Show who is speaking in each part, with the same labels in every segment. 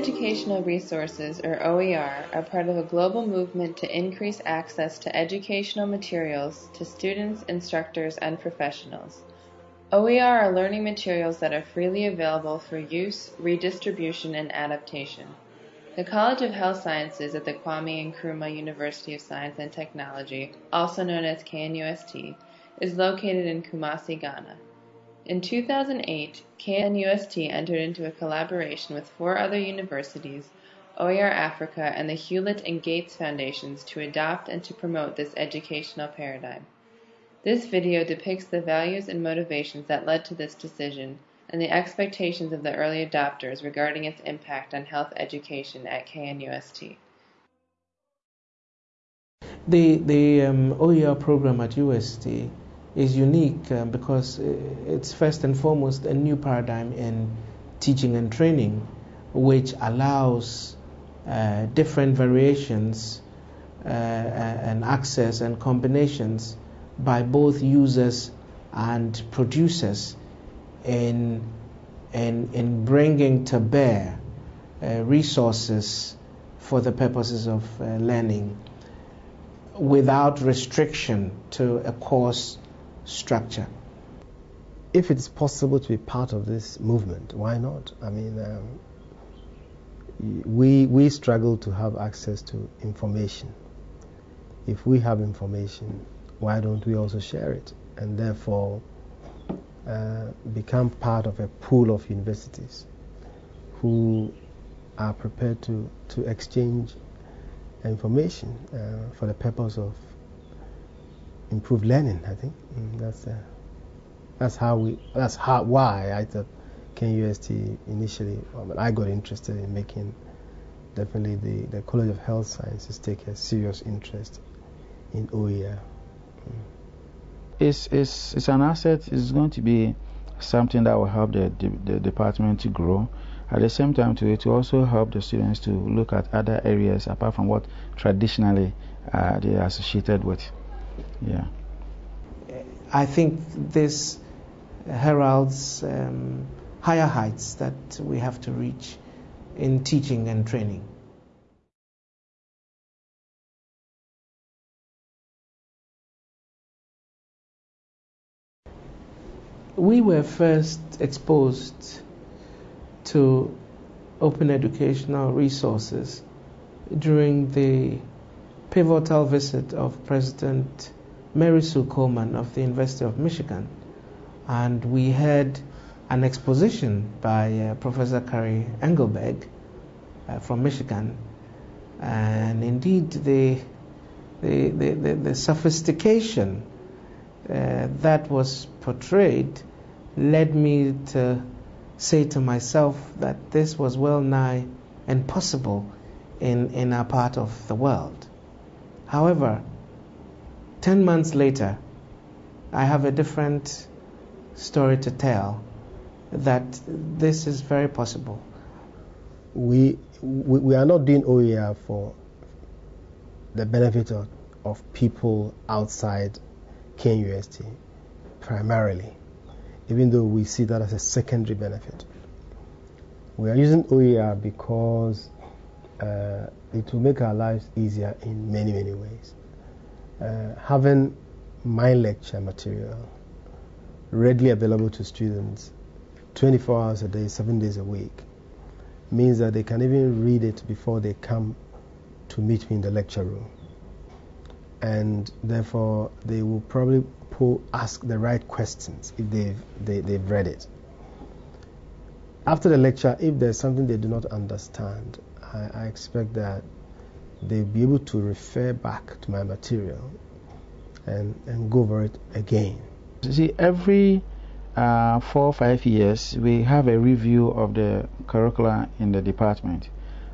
Speaker 1: Educational Resources, or OER, are part of a global movement to increase access to educational materials to students, instructors, and professionals. OER are learning materials that are freely available for use, redistribution, and adaptation. The College of Health Sciences at the Kwame Nkrumah University of Science and Technology, also known as KNUST, is located in Kumasi, Ghana. In 2008, KNUST entered into a collaboration with four other universities, OER Africa, and the Hewlett and Gates Foundations to adopt and to promote this educational paradigm. This video depicts the values and motivations that led to this decision and the expectations of the early adopters regarding its impact on health education at KNUST.
Speaker 2: The, the um, OER program at UST is unique uh, because it's first and foremost a new paradigm in teaching and training, which allows uh, different variations uh, and access and combinations by both users and producers in, in, in bringing to bear uh, resources for the purposes of uh, learning without restriction to a course structure.
Speaker 3: If it's possible to be part of this movement, why not? I mean, um, we, we struggle to have access to information. If we have information, why don't we also share it? And therefore, uh, become part of a pool of universities who are prepared to, to exchange information uh, for the purpose of improved learning. I think mm, that's uh, that's how we that's how why I thought KNUST initially. I got interested in making definitely the, the College of Health Sciences take a serious interest in OER.
Speaker 4: Mm. It's, it's, it's an asset. It's going to be something that will help the, the, the department to grow. At the same time, to, to also help the students to look at other areas apart from what traditionally uh, they are associated with. Yeah.
Speaker 2: I think this heralds um, higher heights that we have to reach in teaching and training. We were first exposed to open educational resources during the pivotal visit of President Mary Sue Coleman of the University of Michigan. And we had an exposition by uh, Professor Cary Engleberg uh, from Michigan. And indeed, the, the, the, the, the sophistication uh, that was portrayed led me to say to myself that this was well nigh impossible in, in our part of the world. However, 10 months later, I have a different story to tell that this is very possible.
Speaker 3: We, we, we are not doing OER for the benefit of, of people outside KNUST primarily, even though we see that as a secondary benefit. We are using OER because uh, it will make our lives easier in many, many ways. Uh, having my lecture material readily available to students 24 hours a day, 7 days a week means that they can even read it before they come to meet me in the lecture room. And therefore, they will probably pull, ask the right questions if they've, they, they've read it. After the lecture, if there's something they do not understand, I, I expect that they'll be able to refer back to my material and, and go over it again.
Speaker 4: You See, every uh, four or five years, we have a review of the curricula in the department.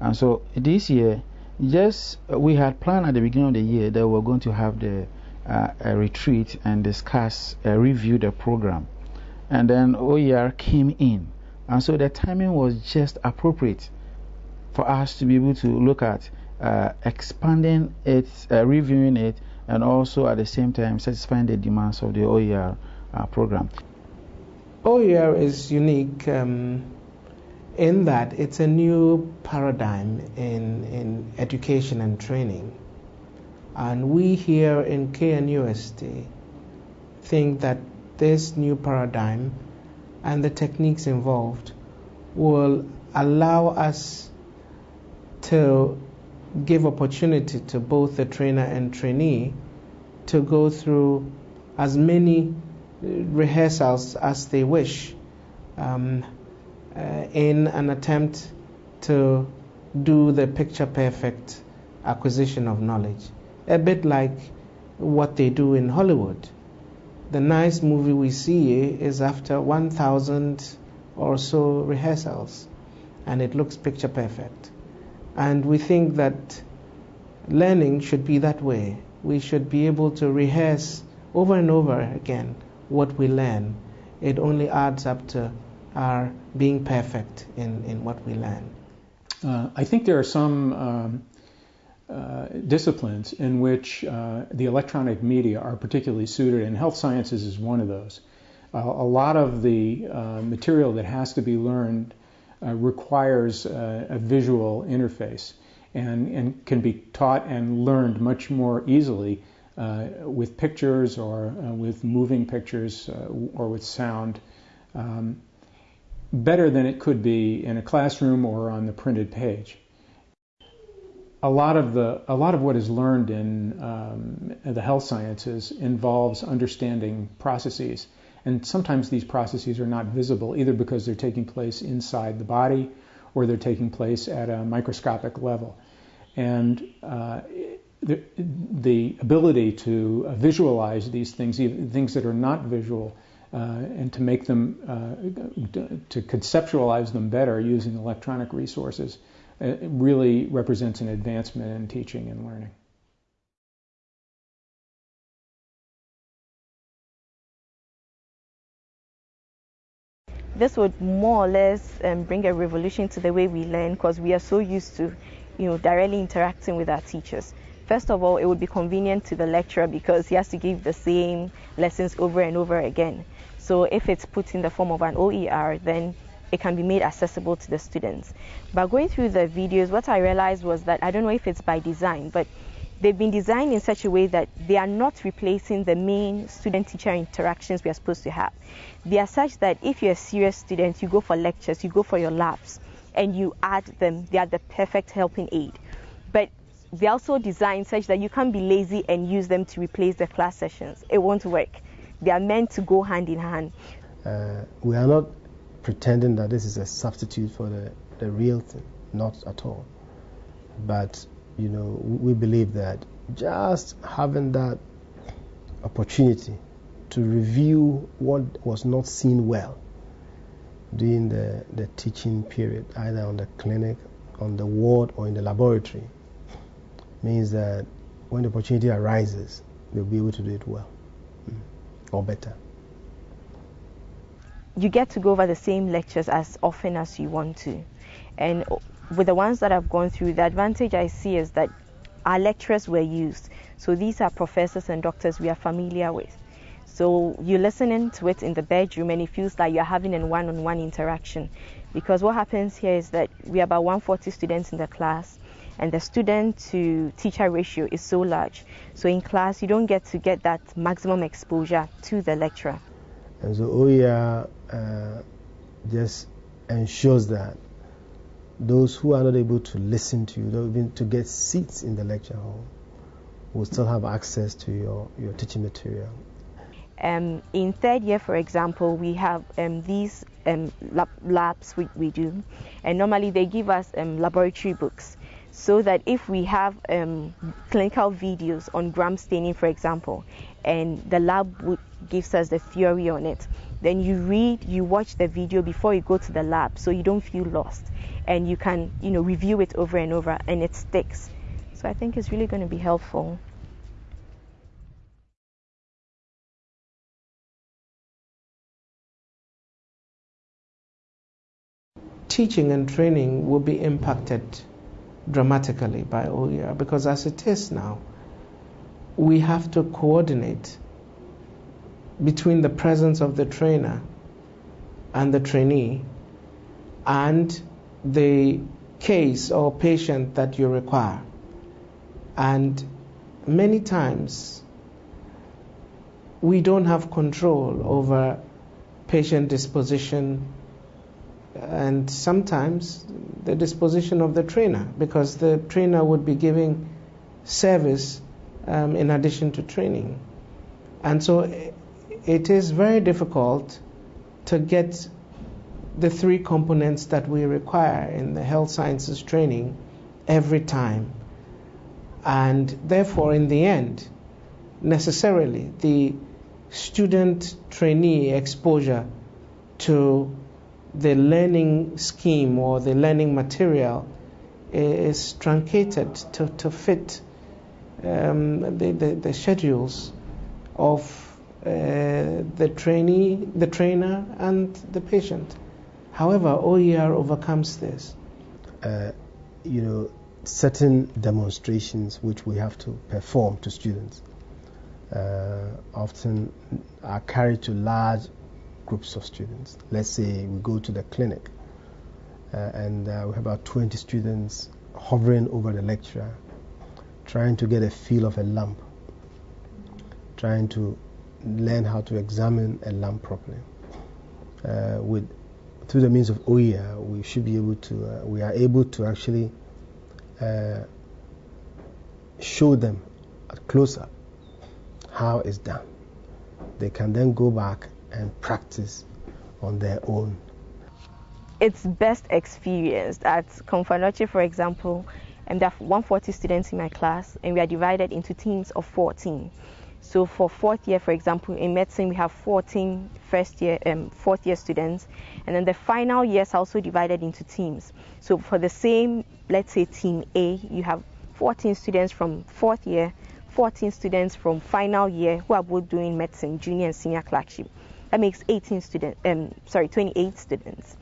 Speaker 4: And so this year, just we had planned at the beginning of the year that we were going to have the uh, a retreat and discuss, uh, review the program. And then OER came in. And so the timing was just appropriate for us to be able to look at uh, expanding it, uh, reviewing it, and also at the same time satisfying the demands of the OER uh, program.
Speaker 2: OER is unique um, in that it's a new paradigm in, in education and training. And we here in KNUST think that this new paradigm and the techniques involved will allow us to give opportunity to both the trainer and trainee to go through as many rehearsals as they wish um, uh, in an attempt to do the picture perfect acquisition of knowledge. A bit like what they do in Hollywood. The nice movie we see is after 1,000 or so rehearsals, and it looks picture perfect. And we think that learning should be that way. We should be able to rehearse over and over again what we learn. It only adds up to our being perfect in, in what we learn.
Speaker 5: Uh, I think there are some um, uh, disciplines in which uh, the electronic media are particularly suited, and health sciences is one of those. Uh, a lot of the uh, material that has to be learned uh, requires a visual interface and, and can be taught and learned much more easily uh, with pictures or uh, with moving pictures uh, or with sound um, better than it could be in a classroom or on the printed page. A lot of the a lot of what is learned in um, the health sciences involves understanding processes and sometimes these processes are not visible either because they're taking place inside the body or they're taking place at a microscopic level. And uh, the, the, ability to visualize these things, even things that are not visual, uh, and to make them, uh, to conceptualize them better using electronic resources, uh, really represents an advancement in teaching and learning.
Speaker 6: This would more or less um, bring a revolution to the way we learn because we are so used to, you know, directly interacting with our teachers. First of all, it would be convenient to the lecturer because he has to give the same lessons over and over again. So if it's put in the form of an OER, then it can be made accessible to the students. But going through the videos, what I realized was that I don't know if it's by design, but they've been designed in such a way that they are not replacing the main student teacher interactions we are supposed to have. They are such that if you're a serious student, you go for lectures, you go for your labs, and you add them, they are the perfect helping aid. But they're also designed such that you can't be lazy and use them to replace the class sessions. It won't work. They are meant to go hand in hand.
Speaker 3: Uh, we are not pretending that this is a substitute for the, the real thing, not at all. But you know, we believe that just having that opportunity to review what was not seen well during the, the teaching period, either on the clinic, on the ward, or in the laboratory, means that when the opportunity arises, they'll be able to do it well mm, or better.
Speaker 6: You get to go over the same lectures as often as you want to. And with the ones that I've gone through, the advantage I see is that our lecturers were used. So these are professors and doctors we are familiar with. So you're listening to it in the bedroom and it feels like you're having a one on one interaction. Because what happens here is that we are about 140 students in the class and the student to teacher ratio is so large. So in class, you don't get to get that maximum exposure to the lecturer.
Speaker 3: And so OER uh, just ensures that those who are not able to listen to you, even to get seats in the lecture hall, will still have access to your, your teaching material.
Speaker 6: Um, in third year, for example, we have um, these um, lab, labs we, we do, and normally they give us um, laboratory books so that if we have um, clinical videos on gram staining, for example, and the lab gives us the theory on it, then you read, you watch the video before you go to the lab so you don't feel lost and you can, you know, review it over and over and it sticks. So I think it's really going to be helpful.
Speaker 2: Teaching and training will be impacted dramatically by OER because as it is now, we have to coordinate between the presence of the trainer and the trainee and the case or patient that you require. And many times we don't have control over patient disposition and sometimes the disposition of the trainer because the trainer would be giving service um, in addition to training. And so it is very difficult to get the three components that we require in the health sciences training every time. And therefore, in the end, necessarily, the student trainee exposure to the learning scheme or the learning material is truncated to, to fit um, the, the, the, schedules of the trainee, the trainer, and the patient. However, OER overcomes this.
Speaker 3: Uh, you know, certain demonstrations which we have to perform to students uh, often are carried to large groups of students. Let's say we go to the clinic uh, and uh, we have about 20 students hovering over the lecturer, trying to get a feel of a lump, trying to learn how to examine a lump properly. Uh, with through the means of OER, we should be able to, uh, we are able to actually uh, show them at close up how it's done. They can then go back and practice on their own.
Speaker 6: It's best experienced at Komfo Anokye, for example, and there are 140 students in my class, and we are divided into teams of 14. So for fourth year, for example, in medicine, we have 14 first year, um, fourth year students, and then the final years are also divided into teams. So for the same, let's say team A, you have 14 students from fourth year, 14 students from final year who are both doing medicine, junior and senior clerkship. That makes 18 students, um, sorry, 28 students.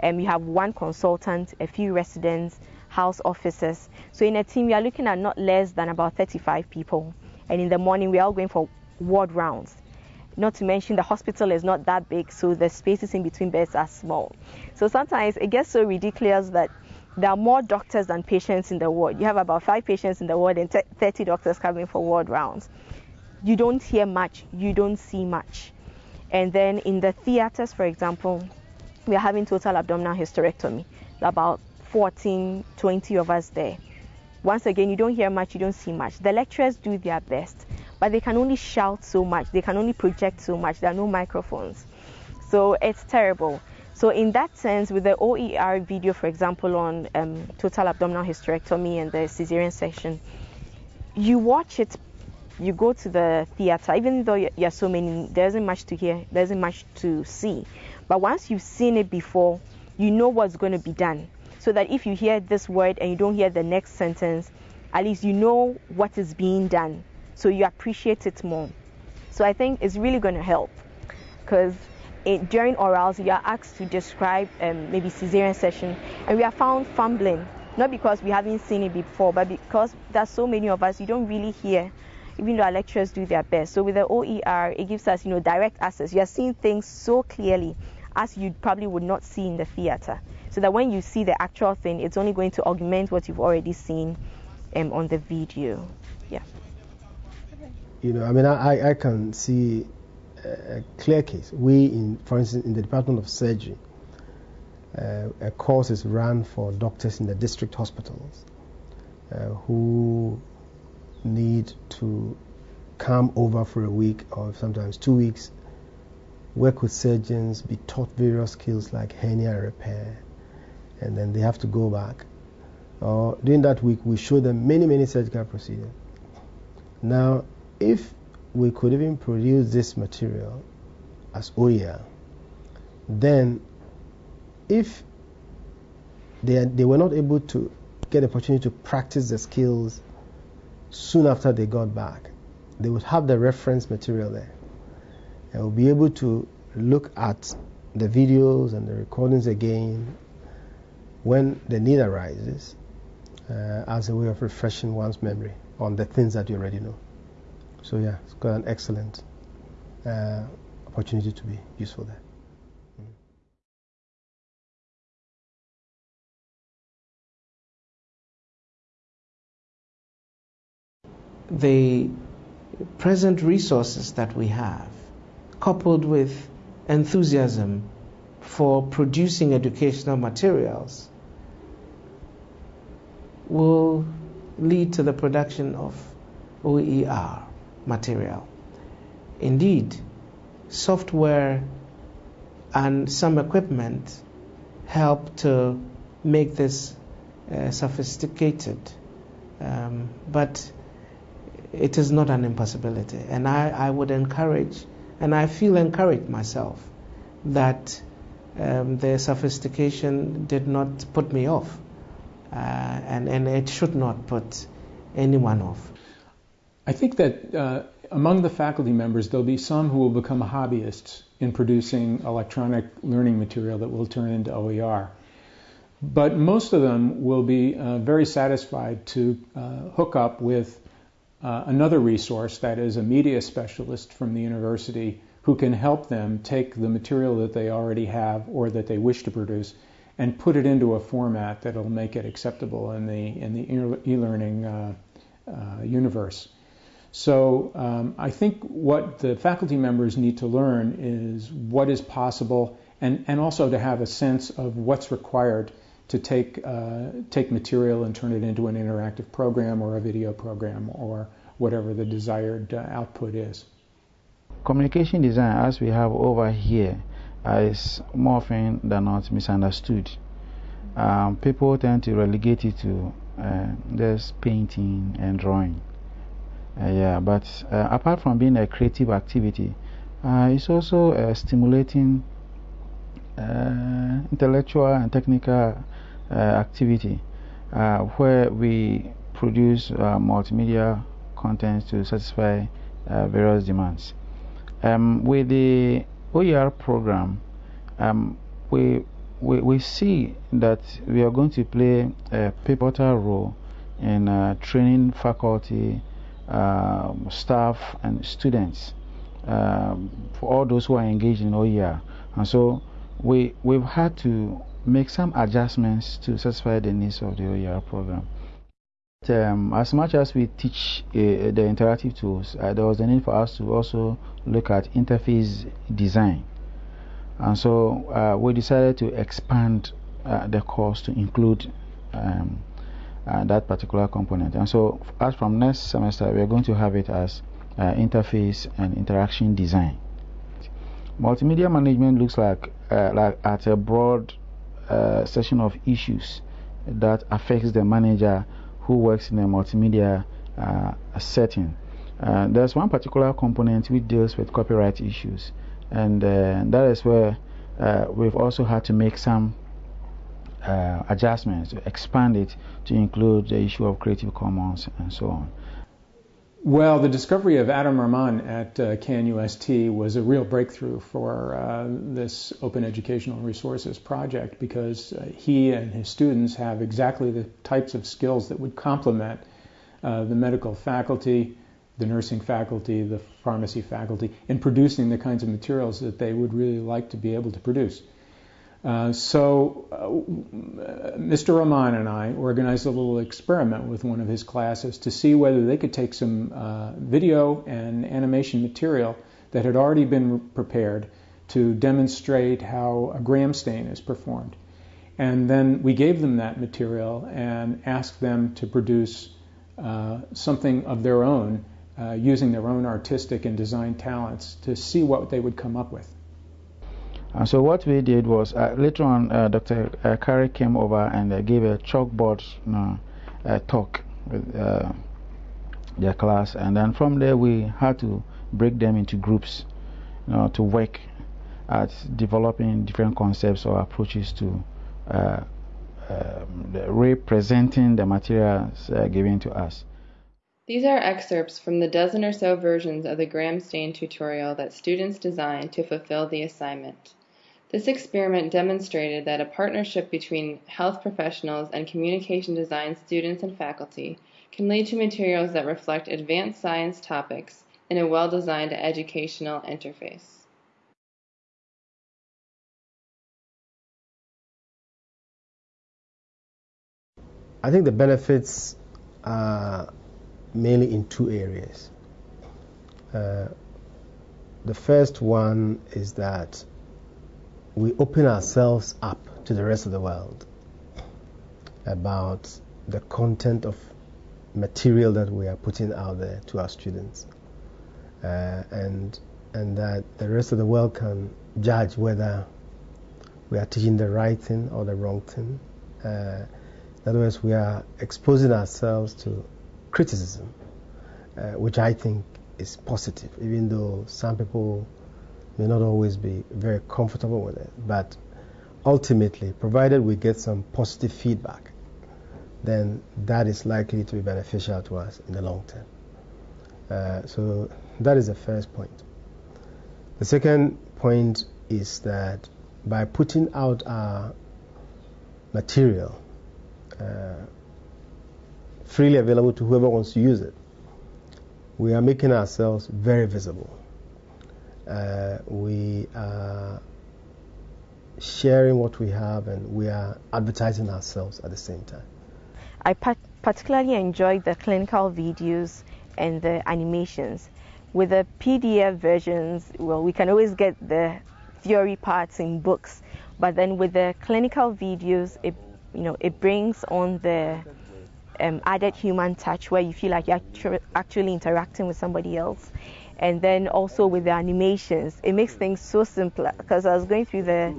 Speaker 6: And um, you have one consultant, a few residents, house officers. So in a team, we are looking at not less than about 35 people and in the morning we're all going for ward rounds. Not to mention the hospital is not that big, so the spaces in between beds are small. So sometimes it gets so ridiculous that there are more doctors than patients in the ward. You have about five patients in the ward and 30 doctors coming for ward rounds. You don't hear much, you don't see much. And then in the theaters, for example, we are having total abdominal hysterectomy, about 14, 20 of us there. Once again, you don't hear much, you don't see much. The lecturers do their best, but they can only shout so much, they can only project so much. There are no microphones. So it's terrible. So, in that sense, with the OER video, for example, on um, total abdominal hysterectomy and the cesarean section, you watch it, you go to the theater, even though you are so many, there isn't much to hear, there isn't much to see. But once you've seen it before, you know what's going to be done so that if you hear this word and you don't hear the next sentence, at least you know what is being done. So you appreciate it more. So I think it's really going to help because during orals you are asked to describe um, maybe cesarean section and we are found fumbling. Not because we haven't seen it before but because there's so many of us you don't really hear even though our lecturers do their best. So with the oer it gives us you know direct access. You are seeing things so clearly as you probably would not see in the theater so that when you see the actual thing, it's only going to augment what you've already seen um, on the video. Yeah.
Speaker 3: You know, I mean, I, I can see a clear case. We, in, for instance, in the Department of Surgery, uh, a course is run for doctors in the district hospitals uh, who need to come over for a week or sometimes two weeks, work with surgeons, be taught various skills like hernia repair, and then they have to go back. Or during that week, we show them many, many surgical procedures. Now, if we could even produce this material as OER, then if they, they were not able to get the opportunity to practice the skills soon after they got back, they would have the reference material there and will be able to look at the videos and the recordings again when the need arises uh, as a way of refreshing one's memory on the things that you already know. So, yeah, it's got an excellent uh, opportunity to be useful there. Mm-hmm.
Speaker 2: the present resources that we have, coupled with enthusiasm for producing educational materials, will lead to the production of OER material. Indeed, software and some equipment help to make this uh, sophisticated, um, but it is not an impossibility. And I, I would encourage, and I feel encouraged myself, that um, the sophistication did not put me off, uh, and, and it should not put anyone off.
Speaker 5: I think that uh, among the faculty members, there'll be some who will become hobbyists in producing electronic learning material that will turn into OER. But most of them will be uh, very satisfied to uh, hook up with uh, another resource that is a media specialist from the university who can help them take the material that they already have or that they wish to produce and put it into a format that'll make it acceptable in the in the e-learning uh, uh, universe. So um, I think what the faculty members need to learn is what is possible and, and also to have a sense of what's required to take, uh, take material and turn it into an interactive program or a video program or whatever the desired uh, output is.
Speaker 4: Communication design, as we have over here, is more often than not misunderstood. Um, people tend to relegate it to uh, just painting and drawing. Uh, yeah, but uh, apart from being a creative activity, uh, it's also a stimulating intellectual and technical activity where we produce multimedia content to satisfy various demands. Um, with the OER program, um, we, we, we see that we are going to play a pivotal role in uh, training faculty um, staff and students um, for all those who are engaged in OER. And so we, we've had to make some adjustments to satisfy the needs of the OER program. Um, as much as we teach uh, the interactive tools, uh, there was a need for us to also look at interface design. And so uh, we decided to expand uh, the course to include um, uh, that particular component. And so, as from next semester, we are going to have it as uh, interface and interaction design. Multimedia management looks like, uh, like at a broad uh, section of issues that affects the manager who works in a multimedia uh, setting. Uh, there's one particular component which deals with copyright issues, and that is where we've also had to make some uh, adjustments to expand it to include the issue of Creative Commons and so on?
Speaker 5: Well, the discovery of Adam Rahman at uh, KNUST was a real breakthrough for uh, this Open Educational Resources project because uh, he and his students have exactly the types of skills that would complement uh, the medical faculty, the nursing faculty, the pharmacy faculty in producing the kinds of materials that they would really like to be able to produce. Uh, so uh, Mr. Rahman and I organized a little experiment with one of his classes to see whether they could take some uh, video and animation material that had already been prepared to demonstrate how a gram stain is performed. And then we gave them that material and asked them to produce uh, something of their own uh, using their own artistic and design talents to see what they would come up with.
Speaker 4: And so what we did was uh, later on, uh, Dr. Uh, Cary came over and uh, gave a chalkboard know, uh, talk with uh, their class, and then from there we had to break them into groups, you know, to work at developing different concepts or approaches to um, representing the materials given to us.
Speaker 1: These are excerpts from the dozen or so versions of the gram stain tutorial that students designed to fulfill the assignment. This experiment demonstrated that a partnership between health professionals and communication design students and faculty can lead to materials that reflect advanced science topics in a well-designed educational interface.
Speaker 3: I think the benefits are mainly in two areas. Uh, the first one is that we open ourselves up to the rest of the world about the content of material that we are putting out there to our students, uh, and and that the rest of the world can judge whether we are teaching the right thing or the wrong thing. Uh, in other words, we are exposing ourselves to criticism, uh, which I think is positive, even though some people may not always be very comfortable with it. But ultimately, provided we get some positive feedback, then that is likely to be beneficial to us in the long term. Uh, so that is the first point. The second point is that by putting out our material uh, freely available to whoever wants to use it, we are making ourselves very visible. Uh, we are sharing what we have and we are advertising ourselves at the same time.
Speaker 6: I particularly enjoyed the clinical videos and the animations. With the PDF versions, well, we can always get the theory parts in books, but then with the clinical videos, it you know it brings on the um, added human touch where you feel like you're actually interacting with somebody else. And then also with the animations, it makes things so simple. Because I was going through the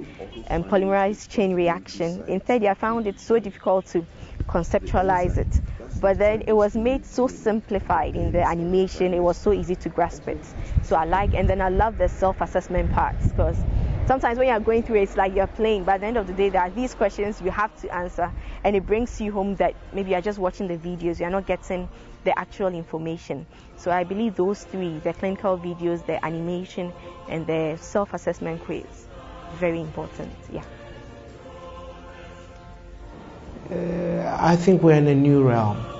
Speaker 6: um, polymerase chain reaction in third year, I found it so difficult to conceptualize it. But then it was made so simplified in the animation, it was so easy to grasp it. So I like, and then I love the self assessment parts because sometimes when you're going through it, it's like you're playing, but at the end of the day, there are these questions you have to answer, and it brings you home that maybe you're just watching the videos, you're not getting the actual information. So I believe those three the clinical videos, the animation, and the self assessment quiz very important. Yeah.
Speaker 2: Uh, I think we're in a new realm